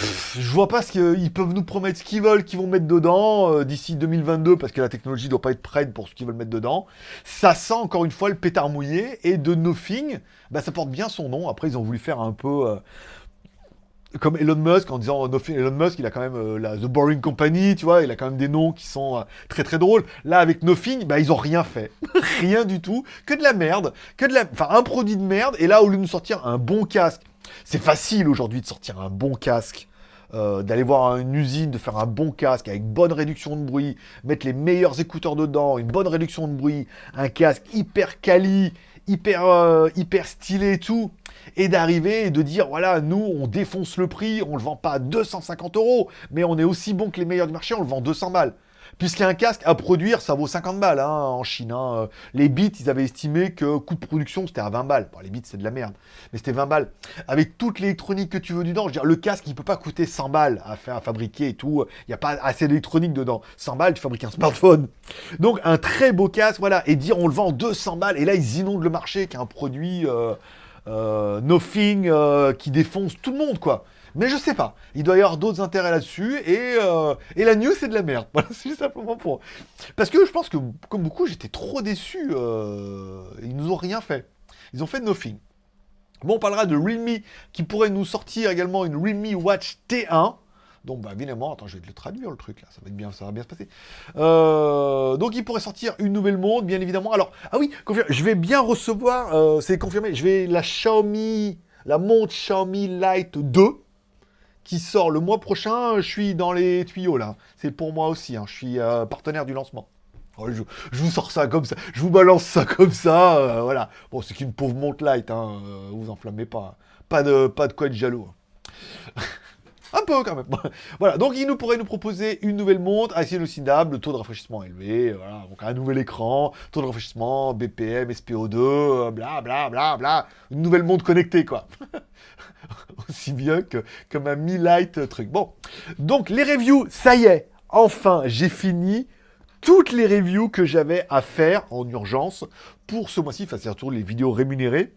je vois pas ce qu'ils peuvent nous promettre ce qu'ils veulent, qu'ils vont mettre dedans euh, d'ici 2022, parce que la technologie doit pas être prête pour ce qu'ils veulent mettre dedans. Ça sent encore une fois le pétard mouillé, et de Nothing, bah, ça porte bien son nom. Après, ils ont voulu faire un peu euh, comme Elon Musk, en disant Nothing, Elon Musk, il a quand même euh, la The Boring Company, tu vois, il a quand même des noms qui sont très très drôles. Là, avec Nothing, bah, ils ont rien fait. [laughs] rien du tout. Que de la merde, que de la... Enfin, un produit de merde, et là, au lieu de nous sortir un bon casque, c'est facile aujourd'hui de sortir un bon casque. euh, d'aller voir une usine, de faire un bon casque avec bonne réduction de bruit, mettre les meilleurs écouteurs dedans, une bonne réduction de bruit, un casque hyper quali, hyper, euh, hyper stylé et tout, et d'arriver et de dire voilà, nous on défonce le prix, on le vend pas à 250 euros, mais on est aussi bon que les meilleurs du marché, on le vend 200 balles. Puisqu'un casque à produire, ça vaut 50 balles hein, en Chine. Hein. Les bits, ils avaient estimé que coût de production, c'était à 20 balles. Bon, les bits, c'est de la merde, mais c'était 20 balles. Avec toute l'électronique que tu veux dedans, je veux dire, le casque, il peut pas coûter 100 balles à fabriquer et tout. Il n'y a pas assez d'électronique dedans. 100 balles, tu fabriques un smartphone. Donc, un très beau casque, voilà. Et dire, on le vend 200 balles, et là, ils inondent le marché, qui est un produit euh, euh, nothing, euh, qui défonce tout le monde, quoi. Mais je sais pas. Il doit y avoir d'autres intérêts là-dessus. Et, euh, et la news, c'est de la merde. [laughs] Simplement pour... Parce que je pense que, comme beaucoup, j'étais trop déçu. Euh, ils nous ont rien fait. Ils ont fait nothing. Bon, on parlera de Realme, qui pourrait nous sortir également une Realme Watch T1. Donc, bah, évidemment, attends, je vais te le traduire, le truc, là, ça va, être bien, ça va bien se passer. Euh, donc, il pourrait sortir une nouvelle montre, bien évidemment. Alors, ah oui, je vais bien recevoir, euh, c'est confirmé, je vais la Xiaomi, la montre Xiaomi Lite 2, qui sort le mois prochain, je suis dans les tuyaux là. C'est pour moi aussi, hein. je suis euh, partenaire du lancement. Oh, je, vous sors ça comme ça, je vous balance ça comme ça, euh, voilà. Bon, c'est qu'une pauvre montre light, hein, euh, vous enflammez pas. Pas de, pas de quoi être jaloux. Un peu quand même. [laughs] voilà, donc il nous pourrait nous proposer une nouvelle montre, assez hallucinable, taux de rafraîchissement élevé, voilà, donc un nouvel écran, taux de rafraîchissement, BPM, SPO2, bla bla bla bla, une nouvelle montre connectée quoi. [laughs] Aussi bien que comme un Mi Light truc. Bon, donc les reviews, ça y est, enfin j'ai fini toutes les reviews que j'avais à faire en urgence pour ce mois-ci, enfin c'est surtout les vidéos rémunérées.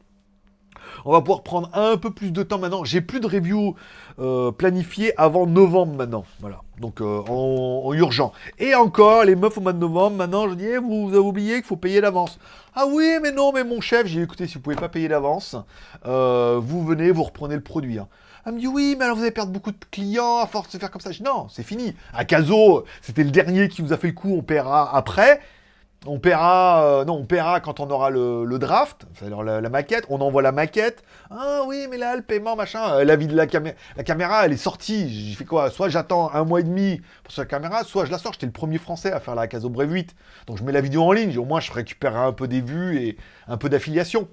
On va pouvoir prendre un peu plus de temps maintenant. J'ai plus de review euh, planifiées avant novembre maintenant. Voilà. Donc euh, en, urgent. Et encore, les meufs au mois de novembre, maintenant je dis, eh, vous, avez oublié qu'il faut payer d'avance. Ah oui, mais non, mais mon chef, j'ai écouté, si vous pouvez pas payer d'avance, euh, vous venez, vous reprenez le produit. Hein. Elle me dit oui, mais alors vous allez perdre beaucoup de clients à force de faire comme ça. Je dis non, c'est fini. Caso, c'était le dernier qui vous a fait le coup, on paiera après. On paiera, euh, non, on paiera quand on aura le, draft, c'est-à-dire la, maquette, on envoie la maquette. Ah oui, mais là, le paiement, machin, euh, la vie de la caméra, la caméra, elle est sortie. J'ai fait quoi? Soit j'attends un mois et demi pour cette caméra, soit je la sors. J'étais le premier français à faire la Caso Brave 8. Donc je mets la vidéo en ligne, au moins je récupérerai un peu des vues et un peu d'affiliation.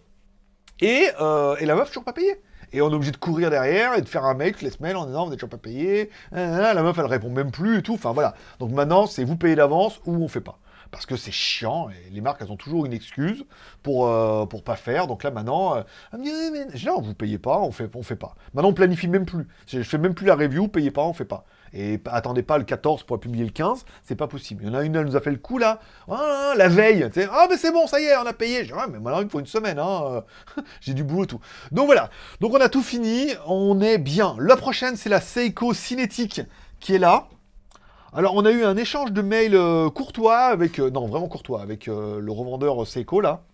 Et, euh, et la meuf, toujours pas payée. Et on est obligé de courir derrière et de faire un mail toutes les semaines en disant vous n'êtes toujours pas payé. La meuf, elle répond même plus et tout. Enfin voilà. Donc maintenant, c'est vous payez d'avance ou on fait pas parce que c'est chiant, et les marques, elles ont toujours une excuse pour, euh, pour pas faire. Donc là, maintenant, euh, me non, vous payez pas, on fait, on fait pas. Maintenant, on planifie même plus. Je fais même plus la review, payez pas, on fait pas. Et attendez pas le 14 pour publier le 15, c'est pas possible. Il y en a une, elle nous a fait le coup là, ah, la veille, tu sais, ah mais c'est bon, ça y est, on a payé. Je dis, mais maintenant il faut une semaine, hein. [laughs] j'ai du boulot tout. Donc voilà, donc on a tout fini, on est bien. La prochaine, c'est la Seiko Cinétique qui est là. Alors, on a eu un échange de mails euh, courtois avec... Euh, non, vraiment courtois, avec euh, le revendeur Seiko, là.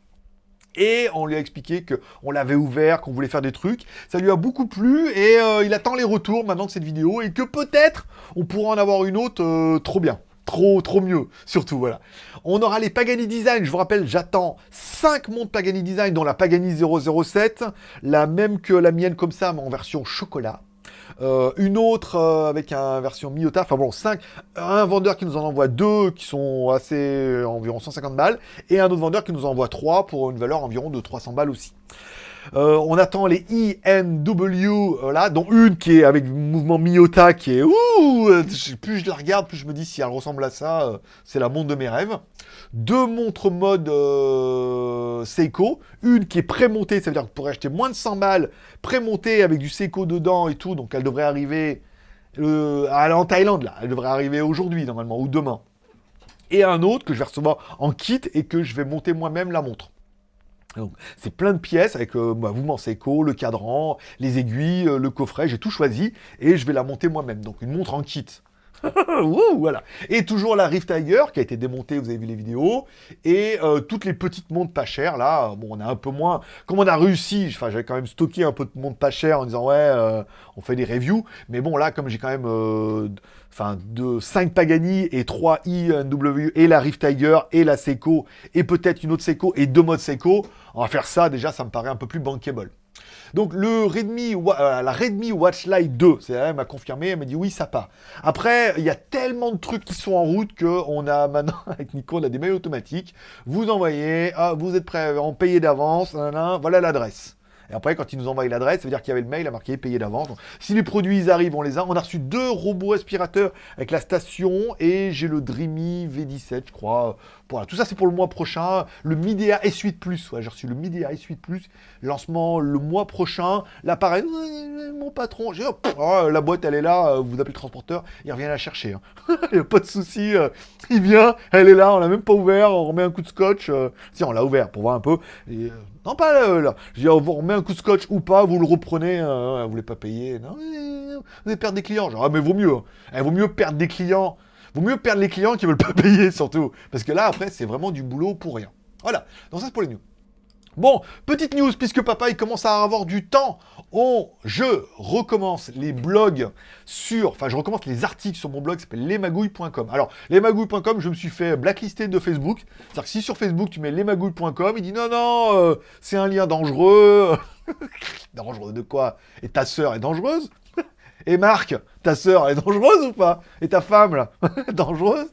Et on lui a expliqué qu'on l'avait ouvert, qu'on voulait faire des trucs. Ça lui a beaucoup plu et il attend les retours maintenant de cette vidéo et que peut-être on pourra en avoir une autre trop bien. Trop, trop mieux, surtout, voilà. On aura les Pagani Design, je vous rappelle, j'attends 5 montres Pagani Design, dont la Pagani 007, la même que la mienne comme ça, mais en version chocolat. Euh, une autre euh, avec une version Miota, enfin bon, 5, un vendeur qui nous en envoie deux qui sont assez environ 150 balles, et un autre vendeur qui nous envoie trois pour une valeur environ de 300 balles aussi. Euh, on attend les INW, là, dont une qui est avec mouvement Miota, qui est ouh, plus je la regarde, plus je me dis si elle ressemble à ça, c'est la montre de mes rêves deux montres mode euh, Seiko, une qui est prémontée, ça veut dire que vous acheter moins de 100 balles, prémontée avec du Seiko dedans et tout, donc elle devrait arriver euh, en Thaïlande là, elle devrait arriver aujourd'hui normalement, ou demain. Et un autre que je vais recevoir en kit et que je vais monter moi-même la montre. Donc, c'est plein de pièces avec euh, bah, mouvement le cadran, les aiguilles, le coffret, j'ai tout choisi et je vais la monter moi-même. Donc une montre en kit. [laughs] voilà. Et toujours la Rift Tiger qui a été démontée, vous avez vu les vidéos. Et euh, toutes les petites montres pas chères, là, bon, on a un peu moins... Comme on a réussi, enfin, j'avais quand même stocké un peu de montres pas chères en disant, ouais, euh, on fait des reviews. Mais bon, là, comme j'ai quand même... Euh, enfin, de 5 Pagani et 3 INW et la Rift Tiger et la Seiko et peut-être une autre Seiko et deux modes Seiko, on va faire ça, déjà, ça me paraît un peu plus bankable. Donc le Redmi, euh, la Redmi Watch Lite 2, c'est elle m'a confirmé, elle m'a dit oui, ça part. Après, il y a tellement de trucs qui sont en route qu'on a [laughs] maintenant, avec Nico, on a des mails automatiques. Vous envoyez, ah, vous êtes prêt, en payer d'avance, voilà l'adresse. Et après, quand ils nous envoient l'adresse, ça veut dire qu'il y avait le mail à marquer payé d'avance. Si les produits ils arrivent, on les a. On a reçu deux robots aspirateurs avec la station et j'ai le Dreamy V17, je crois. Voilà, tout ça c'est pour le mois prochain. Le Midea S8 Plus, ouais, j'ai reçu le Midea S8 Plus, lancement le mois prochain. L'appareil, mon patron, j'ai oh, la boîte elle est là, vous appelez le transporteur, il revient la chercher. Hein. [laughs] il n'y a pas de souci, euh, il vient, elle est là, on l'a même pas ouvert, on remet un coup de scotch. Euh, si on l'a ouvert pour voir un peu. Euh, non pas là, Je dis, on vous remet un coup de scotch ou pas, vous le reprenez, vous voulez pas payer. Non, vous allez perdre des clients. Genre, ah mais vaut mieux. Hein. Eh, vaut mieux perdre des clients Vaut mieux perdre les clients qui veulent pas [laughs] payer, surtout. Parce que là, après, c'est vraiment du boulot pour rien. Voilà. Donc ça, c'est pour les news. Bon, petite news, puisque papa, il commence à avoir du temps. On, je recommence les blogs sur... Enfin, je recommence les articles sur mon blog s'appelle lesmagouilles.com. Alors, lesmagouilles.com, je me suis fait blacklister de Facebook. C'est-à-dire que si sur Facebook, tu mets lesmagouilles.com, il dit non, non, euh, c'est un lien dangereux. [laughs] dangereux de quoi? Et ta sœur est dangereuse? Et Marc, ta sœur, elle est dangereuse ou pas? Et ta femme, là [laughs] Dangereuse?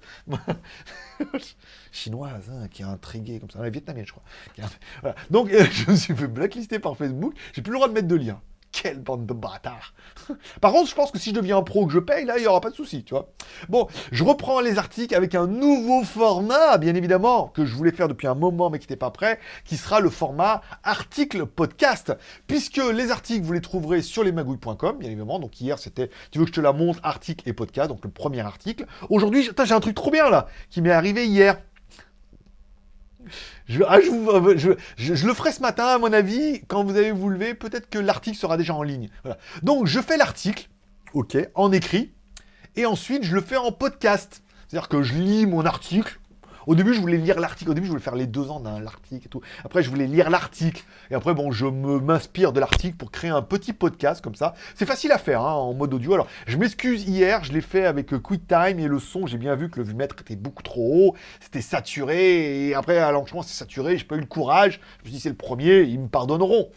Chinoise, hein, qui est intriguée comme ça. La vietnamienne, je crois. Donc, [laughs] je me suis fait blacklister par Facebook. J'ai plus le droit de mettre de lien. Quelle bande de bâtards [laughs] Par contre, je pense que si je deviens un pro que je paye, là, il n'y aura pas de souci, tu vois. Bon, je reprends les articles avec un nouveau format, bien évidemment, que je voulais faire depuis un moment, mais qui n'était pas prêt, qui sera le format article podcast. Puisque les articles, vous les trouverez sur lesmagouilles.com, bien évidemment. Donc hier, c'était, tu veux que je te la montre, article et podcast, donc le premier article. Aujourd'hui, j'ai un truc trop bien, là, qui m'est arrivé hier. Ah, euh, je, le ferai ce matin, à mon avis, quand vous allez vous lever, peut-être que l'article sera déjà en ligne. Donc, je fais l'article, ok, en écrit, et ensuite, je le fais en podcast. C'est-à-dire que je lis mon article, au début, je voulais lire l'article. Au début, je voulais faire les deux ans d'un l'article et tout. Après, je voulais lire l'article. Et après, bon, je m'inspire de l'article pour créer un petit podcast comme ça. C'est facile à faire hein, en mode audio. Alors, je m'excuse hier, je l'ai fait avec euh, QuickTime et le son, j'ai bien vu que le vumètre était beaucoup trop haut. C'était saturé. Et après, à l'enchaînement, c'est saturé. J'ai pas eu le courage. Je me suis dit, c'est le premier, ils me pardonneront.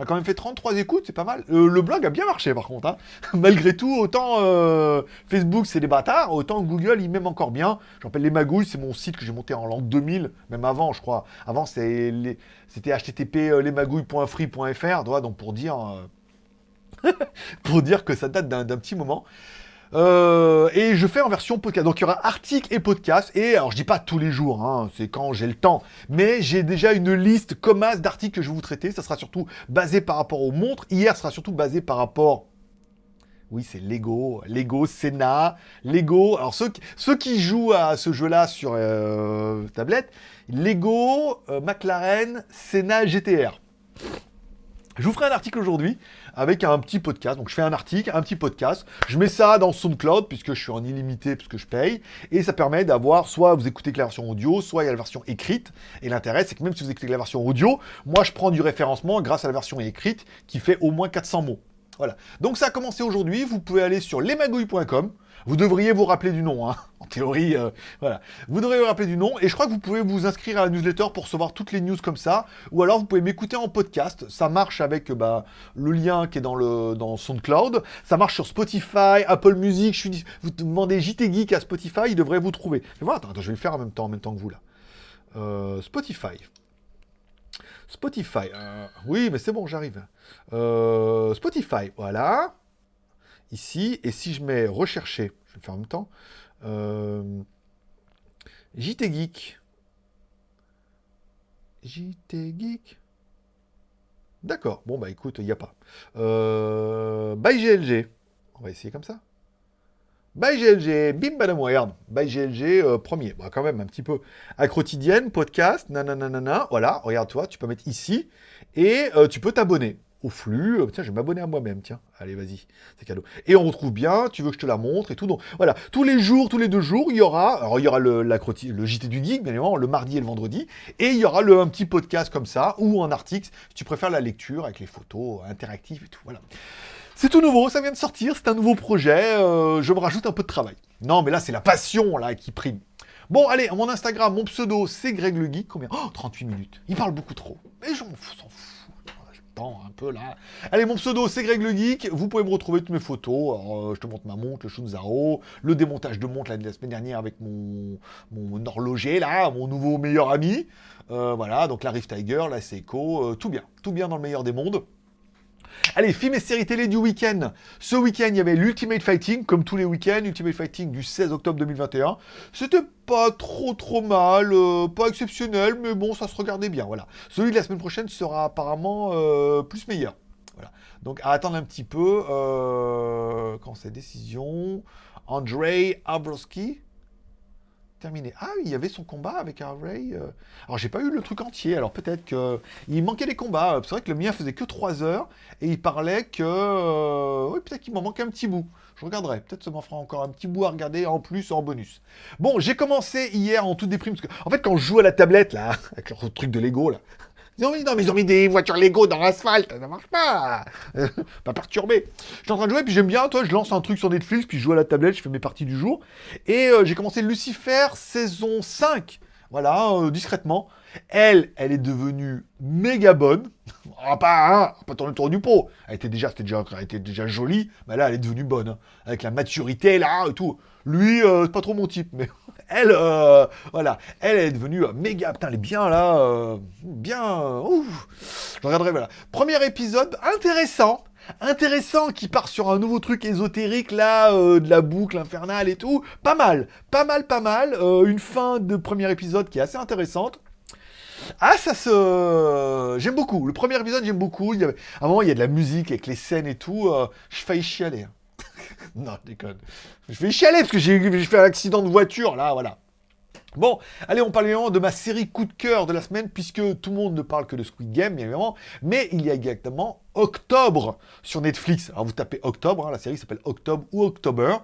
On a quand même fait 33 écoutes, c'est pas mal. Euh, le blog a bien marché par contre. Hein. [laughs] Malgré tout, autant euh, Facebook c'est des bâtards, autant Google il m'aime encore bien. J'appelle les magouilles, c'est mon site que j'ai monté en l'an 2000, même avant je crois. Avant c'était http euh, lesmagouilles.free.fr, donc pour dire, [laughs] pour dire que ça date d'un petit moment. Euh, et je fais en version podcast. Donc il y aura article et podcast. Et alors je dis pas tous les jours, hein, c'est quand j'ai le temps. Mais j'ai déjà une liste comme as d'articles que je vais vous traiter. Ça sera surtout basé par rapport aux montres. Hier, sera surtout basé par rapport oui, c'est Lego, Lego, Senna, Lego. Alors ceux, ceux qui jouent à ce jeu-là sur euh, tablette, Lego, euh, McLaren, Senna, GTR. Je vous ferai un article aujourd'hui avec un petit podcast. Donc je fais un article, un petit podcast, je mets ça dans SoundCloud puisque je suis en illimité puisque je paye et ça permet d'avoir soit vous écoutez que la version audio, soit il y a la version écrite. Et l'intérêt c'est que même si vous écoutez que la version audio, moi je prends du référencement grâce à la version écrite qui fait au moins 400 mots. Voilà. Donc ça a commencé aujourd'hui, vous pouvez aller sur lesmagouilles.com. Vous devriez vous rappeler du nom, hein. [laughs] en théorie, euh, voilà. Vous devriez vous rappeler du nom, et je crois que vous pouvez vous inscrire à la newsletter pour recevoir toutes les news comme ça, ou alors vous pouvez m'écouter en podcast, ça marche avec bah, le lien qui est dans, le, dans SoundCloud, ça marche sur Spotify, Apple Music, je suis, vous demandez JT Geek à Spotify, il devrait vous trouver. Voilà, attends, je vais le faire en même temps, en même temps que vous là. Euh, Spotify. Spotify. Euh, oui, mais c'est bon, j'arrive. Spotify, voilà ici, et si je mets rechercher, je vais faire en même temps, euh, JT Geek, JT Geek, d'accord, bon bah écoute, il n'y a pas. Euh, by GLG, on va essayer comme ça. By GLG, bim badam regarde, by GLG euh, premier, bah, quand même un petit peu à quotidienne, podcast, nanana, voilà, regarde-toi, tu peux mettre ici, et euh, tu peux t'abonner au flux. Euh, tiens, je vais m'abonner à moi-même, tiens. Allez, vas-y, c'est cadeau. Et on retrouve bien, tu veux que je te la montre et tout. Donc voilà, tous les jours, tous les deux jours, il y aura, alors il y aura le, la, le JT du Geek, bien évidemment, le mardi et le vendredi. Et il y aura le, un petit podcast comme ça, ou un article, si tu préfères la lecture avec les photos interactives et tout. Voilà. C'est tout nouveau, ça vient de sortir, c'est un nouveau projet, euh, je me rajoute un peu de travail. Non, mais là, c'est la passion, là, qui prime. Bon, allez, mon Instagram, mon pseudo, c'est Greg le Geek. Combien? Oh, 38 minutes. Il parle beaucoup trop. Mais je m'en fous, un peu là. Allez, mon pseudo, c'est Greg le Geek. Vous pouvez me retrouver toutes mes photos. Euh, je te montre ma montre, le Shunzaro, le démontage de montre la, semaine dernière avec mon, mon horloger là, mon nouveau meilleur ami. Euh, voilà, donc la Rift Tiger, la Seiko, tout bien. Tout bien dans le meilleur des mondes. Allez, films et séries télé du week-end. Ce week-end, il y avait l'Ultimate Fighting, comme tous les week-ends, Ultimate Fighting du 16 octobre 2021. C'était pas trop trop mal, euh, pas exceptionnel, mais bon, ça se regardait bien, voilà. Celui de la semaine prochaine sera apparemment euh, plus meilleur. Voilà. Donc à attendre un petit peu, euh, quand c'est décision, Andrei Abrowski, terminé. Ah oui, il y avait son combat avec Harvey. Euh. Alors j'ai pas eu le truc entier, alors peut-être que il manquait des combats. C'est vrai que le mien faisait que 3 heures et il parlait que euh, oui, peut-être qu'il m'en manquait un petit bout. Je regarderai, peut-être ça m'en fera encore un petit bout à regarder en plus en bonus. Bon, j'ai commencé hier en toute déprime parce que en fait quand je joue à la tablette là [laughs] avec le truc de Lego là, non, mais ils ont mis des voitures Lego dans l'asphalte, ça marche pas. [laughs] pas perturbé. Je suis en train de jouer, puis j'aime bien, toi, je lance un truc sur Netflix, puis je joue à la tablette, je fais mes parties du jour. Et euh, j'ai commencé Lucifer saison 5. Voilà, euh, discrètement. Elle, elle est devenue méga bonne. [laughs] Ah, pas, hein, pas tourner le tour du pot. Elle était déjà, déjà, elle était déjà jolie, mais là, elle est devenue bonne. Hein. avec la maturité, là, et tout. Lui, euh, c'est pas trop mon type, mais [laughs] elle, euh, voilà, elle est devenue euh, méga, putain, elle est bien là, bien, ouf. Je regarderai, voilà. Premier épisode, intéressant, intéressant, qui part sur un nouveau truc ésotérique là, de la boucle infernale et tout. Pas mal, pas mal, pas mal. une fin de premier épisode qui est assez intéressante. Ah, ça se... J'aime beaucoup. Le premier épisode, j'aime beaucoup. Il y. À un moment, il y a de la musique avec les scènes et tout. je faillis chialer. [laughs] Non, je déconne. Je vais chialer parce que j'ai fait un accident de voiture, là, voilà. Bon, allez, on parle évidemment de ma série coup de cœur de la semaine, puisque tout le monde ne parle que de Squid Game, bien évidemment, mais il y a exactement Octobre sur Netflix. Alors vous tapez Octobre, hein, la série s'appelle Octobre ou October.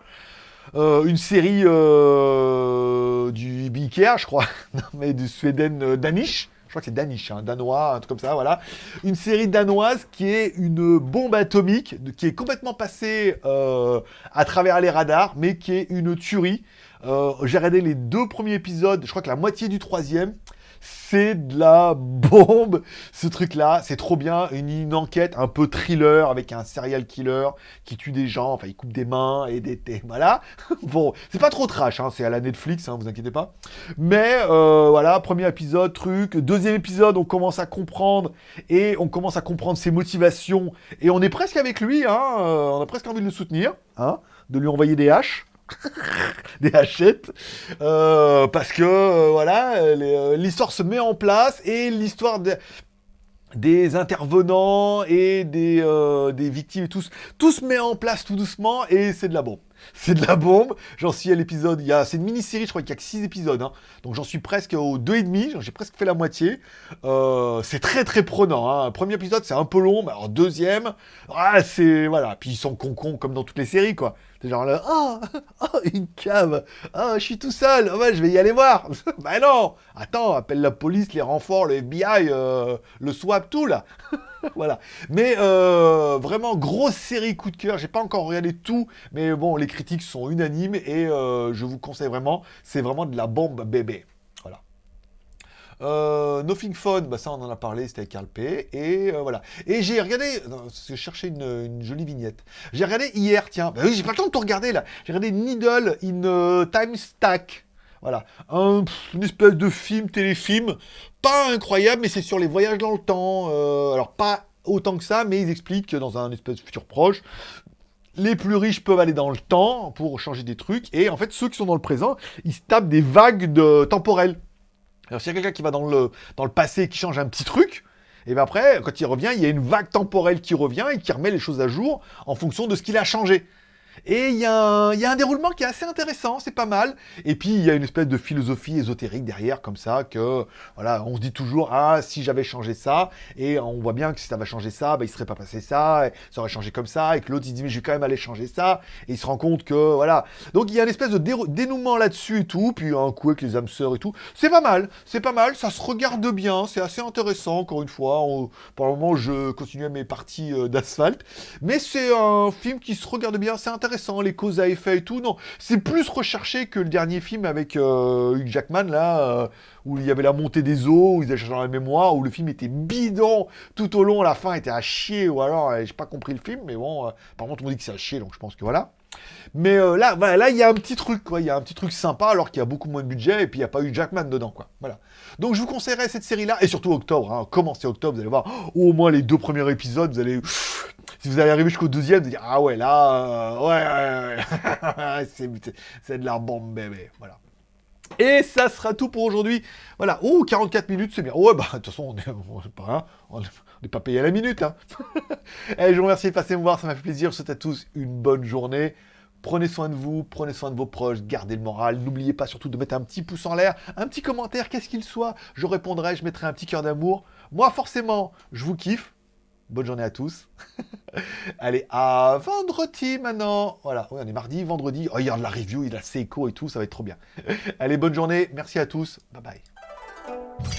Euh, une série euh, du BIKEA, je crois, [laughs] non, mais du Sweden euh, Danish, crois que c'est Danish, hein, danois, un truc comme ça, voilà. Une série danoise qui est une bombe atomique, qui est complètement passée euh, à travers les radars, mais qui est une tuerie. Euh, j'ai regardé les deux premiers épisodes, je crois que la moitié du troisième c'est de la bombe, ce truc-là. C'est trop bien. Une, enquête un peu thriller avec un serial killer qui tue des gens. Enfin, il coupe des mains et des... voilà. [laughs] bon, c'est pas trop trash, hein, c'est à la Netflix, hein, vous inquiétez pas. Mais euh, voilà, premier épisode, truc. Deuxième épisode, on commence à comprendre et on commence à comprendre ses motivations. Et on est presque avec lui, hein, euh, on a presque envie de le soutenir, hein, de lui envoyer des haches. [laughs] des hachettes, euh, parce que euh, voilà, euh, l'histoire se met en place et l'histoire des intervenants et des, des victimes et tous, tout se met en place tout doucement et c'est de la bombe. [laughs] C'est de la bombe. J'en suis à l'épisode. Il y a, c'est une mini-série, je crois qu'il y a que 6 épisodes. Hein. Donc j'en suis presque au 2,5. J'ai presque fait la moitié. c'est très très prenant. Hein. Premier épisode, c'est un peu long. Mais alors deuxième, ah, c'est. Voilà. Puis ils sont con comme dans toutes les séries, quoi. C'est genre là, oh, une cave, oh, je suis tout seul, oh, je vais y aller voir. [laughs] bah non, attends, appelle la police, les renforts, le FBI, euh, le SWAP, tout là. [laughs] voilà. Mais euh, vraiment, grosse série coup de cœur. J'ai pas encore regardé tout, mais bon, les critiques sont unanimes et euh, je vous conseille vraiment. C'est vraiment de la bombe bébé. Euh, Nothing Fun, bah ça on en a parlé, c'était avec Carl P. Et euh, voilà. Et j'ai regardé, je cherchais une, jolie vignette. J'ai regardé hier, tiens, bah oui, j'ai pas le temps de tout regarder là. J'ai regardé Needle in euh, Time Stack. Voilà, un, une espèce de film, téléfilm, pas incroyable, mais c'est sur les voyages dans le temps. alors pas autant que ça, mais ils expliquent que dans un espèce de futur proche, les plus riches peuvent aller dans le temps pour changer des trucs, et en fait, ceux qui sont dans le présent, ils se tapent des vagues temporelles. Alors s'il y a quelqu'un qui va dans le, dans le passé et qui change un petit truc, et bien après, quand il revient, il y a une vague temporelle qui revient et qui remet les choses à jour en fonction de ce qu'il a changé. Et il y, a un déroulement qui est assez intéressant, c'est pas mal. Et puis il y a une espèce de philosophie ésotérique derrière, comme ça, que voilà, on se dit toujours ah si j'avais changé ça, et on voit bien que si ça va changer ça, bah, il serait pas passé ça, et ça aurait changé comme ça, et que l'autre il dit mais je vais quand même aller changer ça, et il se rend compte que voilà. Donc il y a une espèce de dénouement là-dessus et tout, puis un coup avec les âmes sœurs et tout. C'est pas mal, c'est pas mal, ça se regarde bien, c'est assez intéressant encore une fois. pour le moment je continue mes parties euh, d'asphalte, mais c'est un film qui se regarde bien, c'est intéressant intéressant, les causes à effet et tout. Non, c'est plus recherché que le dernier film avec euh, Jackman, là, euh, où il y avait la montée des eaux, où ils étaient dans la mémoire, où le film était bidon tout au long, la fin était à chier, ou alors, j'ai pas compris le film, mais bon, par contre, on dit que c'est à chier, donc je pense que voilà. Mais là, voilà, là, il y a un petit truc, quoi. Il y a un petit truc sympa, alors qu'il y a beaucoup moins de budget, et puis il n'y a pas eu Jackman dedans, quoi. Voilà. Donc je vous conseillerais cette série-là, et surtout octobre. Hein. Commencez octobre, vous allez voir au moins les deux premiers épisodes, vous allez... Si vous allez arriver jusqu'au deuxième, vous allez dire, ah ouais, là, ouais, ouais, ouais. [laughs] c'est de la bombe, bébé. Voilà. Et ça sera tout pour aujourd'hui. Voilà. Oh, 44 minutes, c'est bien. Ouais, bah, de toute façon, on n'est [laughs] pas, on pas payé à la minute. Hein. [laughs] et je vous remercie de passer me voir, ça m'a fait plaisir. Je souhaite à tous une bonne journée. Prenez soin de vous, prenez soin de vos proches, gardez le moral. N'oubliez pas surtout de mettre un petit pouce en l'air, un petit commentaire, qu'est-ce qu'il soit. Je répondrai, je mettrai un petit cœur d'amour. Moi, forcément, je vous kiffe. Bonne journée à tous. [laughs] Allez, à vendredi maintenant. Voilà, oui, on est mardi, vendredi. Oh, regarde la review, il a ses échos et tout, ça va être trop bien. [laughs] Allez, bonne journée. Merci à tous. Bye bye.